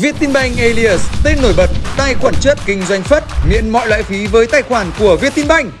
Vietinbank Alias, tên nổi bật, tài khoản chất kinh doanh phất, miễn mọi loại phí với tài khoản của Vietinbank.